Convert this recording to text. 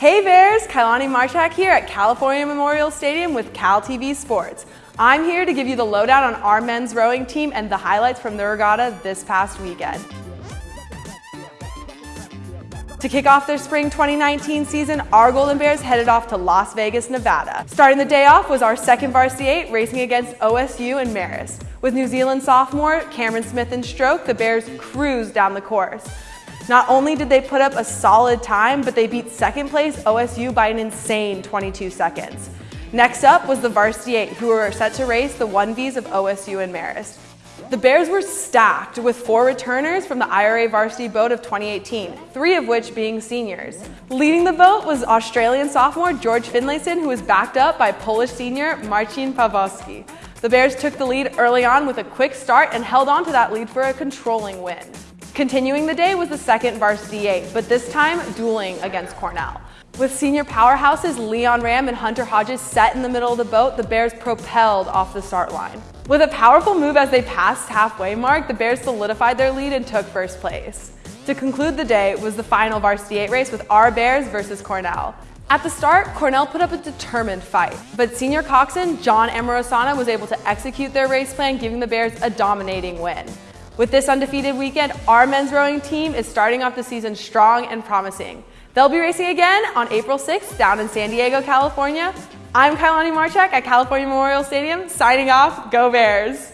Hey Bears, Kailani Marchak here at California Memorial Stadium with Cal TV Sports. I'm here to give you the lowdown on our men's rowing team and the highlights from the regatta this past weekend. To kick off their spring 2019 season, our Golden Bears headed off to Las Vegas, Nevada. Starting the day off was our second varsity eight racing against OSU and Marist. With New Zealand sophomore Cameron Smith in stroke, the Bears cruised down the course. Not only did they put up a solid time, but they beat second place OSU by an insane 22 seconds. Next up was the Varsity 8, who were set to race the 1Vs of OSU and Marist. The Bears were stacked with four returners from the IRA varsity boat of 2018, three of which being seniors. Leading the boat was Australian sophomore George Finlayson, who was backed up by Polish senior Marcin Pawlowski. The Bears took the lead early on with a quick start and held on to that lead for a controlling win. Continuing the day was the second varsity eight, but this time dueling against Cornell. With senior powerhouses Leon Ram and Hunter Hodges set in the middle of the boat, the Bears propelled off the start line. With a powerful move as they passed halfway mark, the Bears solidified their lead and took first place. To conclude the day was the final varsity eight race with our Bears versus Cornell. At the start, Cornell put up a determined fight, but senior coxswain John Amorosana was able to execute their race plan, giving the Bears a dominating win. With this undefeated weekend, our men's rowing team is starting off the season strong and promising. They'll be racing again on April 6th down in San Diego, California. I'm Kailani Marchak at California Memorial Stadium, signing off, Go Bears!